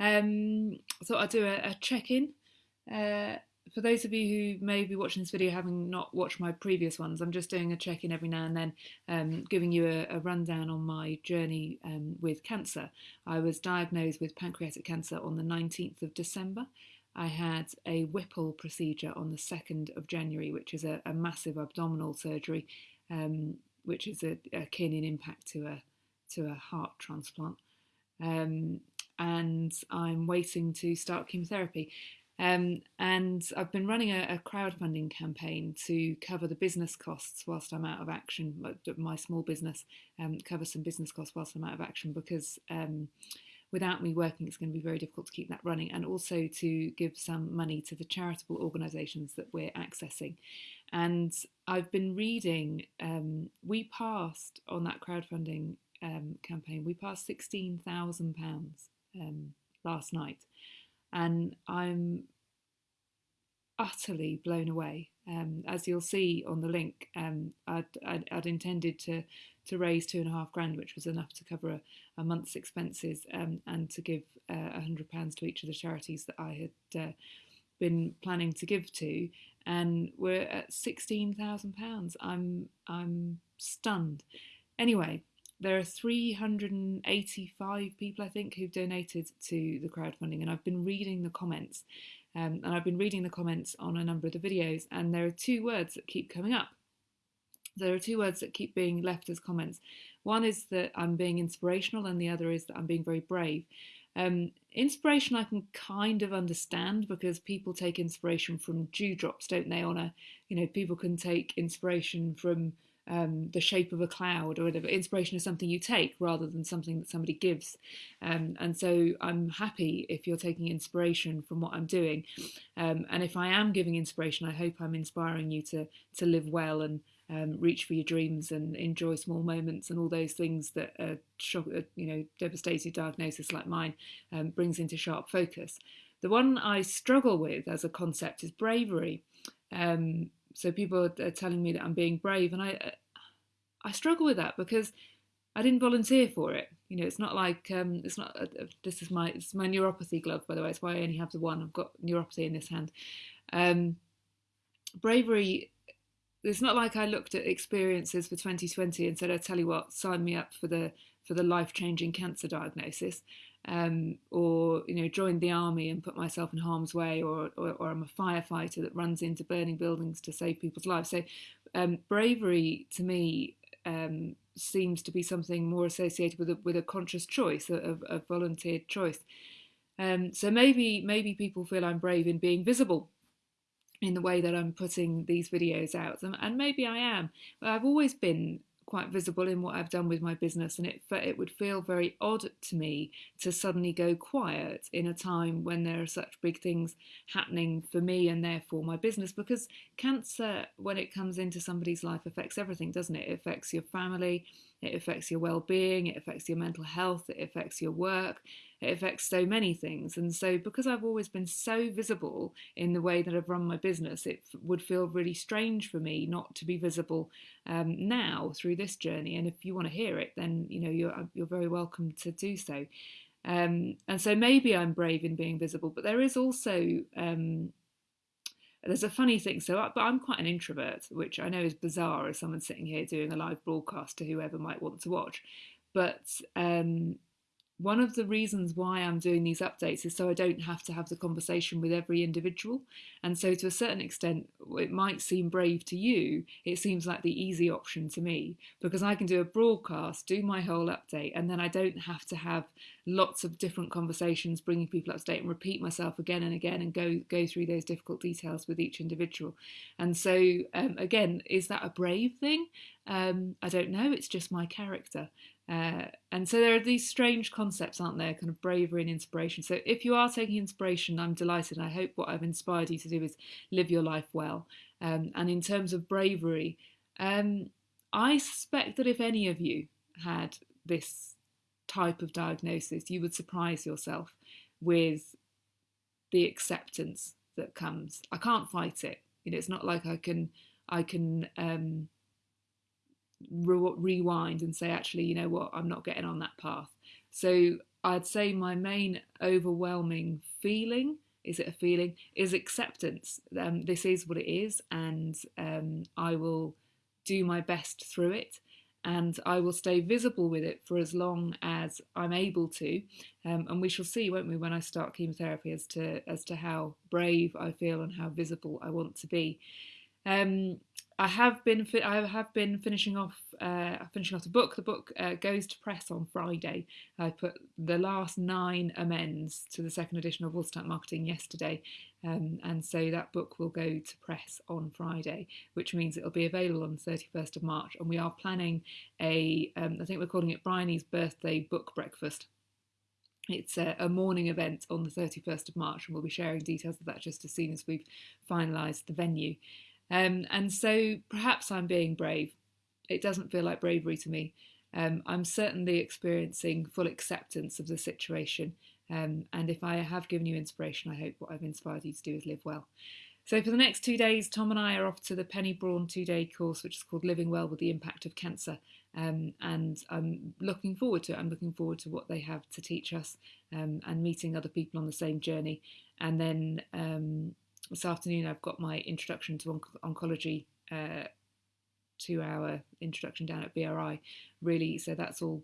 Um, so I'll do a, a check-in. Uh, for those of you who may be watching this video having not watched my previous ones, I'm just doing a check-in every now and then, um, giving you a, a, rundown on my journey um, with cancer. I was diagnosed with pancreatic cancer on the 19th of December. I had a Whipple procedure on the 2nd of January, which is a, a massive abdominal surgery, um, which is a, akin in impact to a to a heart transplant. And I'm waiting to start chemotherapy. Um, and I've been running a, a, crowdfunding campaign to cover the business costs whilst I'm out of action. My small business um, cover some business costs whilst I'm out of action because um, without me working, it's going to be very difficult to keep that running, and also to give some money to the charitable organisations that we're accessing. And I've been reading. Um, we passed on that crowdfunding um, campaign. We passed sixteen thousand pounds um, last night and I'm utterly blown away. Um, as you'll see on the link, um, I'd, I'd, I'd, intended to to raise two and a half grand, which was enough to cover a, a month's expenses um, and to give uh, a uh, hundred pounds to each of the charities that I had uh, been planning to give to, and we're at sixteen thousand pounds. I'm I'm stunned. Anyway, there are 385 people, I think, who've donated to the crowdfunding, and I've been reading the comments. Um, and I've been reading the comments on a number of the videos, and there are two words that keep coming up. There are two words that keep being left as comments. One is that I'm being inspirational, and the other is that I'm being very brave. Um, inspiration I can kind of understand because people take inspiration from dewdrops, don't they? On a, you know, people can take inspiration from um, the shape of a cloud or whatever. Inspiration is something you take rather than something that somebody gives. Um, and so I'm happy if you're taking inspiration from what I'm doing. Um, and if I am giving inspiration, I hope I'm inspiring you to, to live well and um, reach for your dreams and enjoy small moments and all those things that a, you know, devastating diagnosis like mine um, brings into sharp focus. The one I struggle with as a concept is bravery. Um, so people are telling me that I'm being brave, and I I struggle with that because I didn't volunteer for it. You know, it's not like um, it's not. Uh, uh, this is my it's my neuropathy glove, by the way. It's why I only have the one. I've got neuropathy in this hand. Um, bravery. It's not like I looked at experiences for 2020 and said, "I tell you what, sign me up for the for the life changing cancer diagnosis." Um, or you know joined the army and put myself in harm's way, or, or, or I'm a firefighter that runs into burning buildings to save people's lives. So um, bravery to me um, seems to be something more associated with a, with a conscious choice, a, a volunteered choice. Um, so maybe maybe people feel I'm brave in being visible in the way that I'm putting these videos out, and, and maybe I am. I've always been quite visible in what I've done with my business, and it it would feel very odd to me to suddenly go quiet in a time when there are such big things happening for me and therefore my business. Because cancer, when it comes into somebody's life, affects everything, doesn't it? It affects your family, it affects your well-being, it affects your mental health, it affects your work, it affects so many things. And so, because I've always been so visible in the way that I've run my business, it would feel really strange for me not to be visible um, now through this journey. And if you want to hear it, then you know you're uh, you're very welcome to do so. Um, and so maybe I'm brave in being visible, but there is also um, there's a funny thing. So, but I'm quite an introvert, which I know is bizarre as someone sitting here doing a live broadcast to whoever might want to watch. But um, one of the reasons why I'm doing these updates is so I don't have to have the conversation with every individual. And so, to a certain extent, it might seem brave to you. It seems like the easy option to me because I can do a broadcast, do my whole update, and then I don't have to have lots of different conversations, bringing people up to date and repeat myself again and again and go go through those difficult details with each individual. And so, um, again, is that a brave thing? Um, I don't know. It's just my character. Uh, and so there are these strange concepts, aren't there? Kind of bravery and inspiration. So if you are taking inspiration, I'm delighted. I hope what I've inspired you to do is live your life well. Um, and in terms of bravery, um, I suspect that if any of you had this type of diagnosis, you would surprise yourself with the acceptance that comes. I can't fight it. You know, it's not like I can I can um, re- rewind and say, actually, you know what, I'm not getting on that path. So I'd say my main overwhelming feeling is it a feeling is acceptance um, this is what it is and um, i will do my best through it and I will stay visible with it for as long as I'm able to. Um, and we shall see, won't we, when I start chemotherapy as to as to how brave I feel and how visible I want to be. Um, I have been I have been finishing off uh, finishing off the book. The book uh, goes to press on Friday. I put the last nine amends to the second edition of Watertight Marketing yesterday, um, and so that book will go to press on Friday, which means it'll be available on the 31st of March. And we are planning a um, I think we're calling it Bryony's birthday book breakfast. It's a, a, morning event on the 31st of March, and we'll be sharing details of that just as soon as we've finalised the venue. Um, and so perhaps I'm being brave. It doesn't feel like bravery to me. Um, I'm certainly experiencing full acceptance of the situation. Um, and if I have given you inspiration, I hope what I've inspired you to do is live well. So for the next two days, Tom and I are off to the Penny Brohn two-day course, which is called Living Well with the Impact of Cancer. Um, and I'm looking forward to it. I'm looking forward to what they have to teach us um, and meeting other people on the same journey. And then um, this afternoon I've got my introduction to onc- oncology uh, two hour introduction down at BRI really so that's all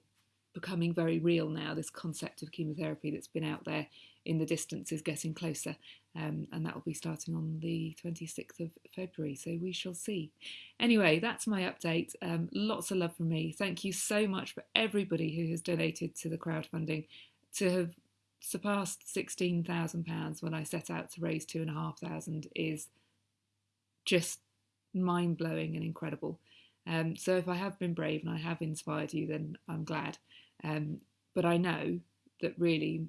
becoming very real now this concept of chemotherapy that's been out there in the distance is getting closer um, and that will be starting on the 26th of February so we shall see. Anyway that's my update. Um, lots of love from me. Thank you so much for everybody who has donated to the crowdfunding to have surpassed £16,000 when I set out to raise two and a half thousand is just mind blowing and incredible. Um, so if I have been brave and I have inspired you, then I'm glad. Um, but I know that really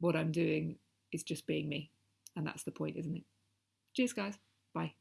what I'm doing is just being me. And that's the point, isn't it? Cheers, guys. Bye.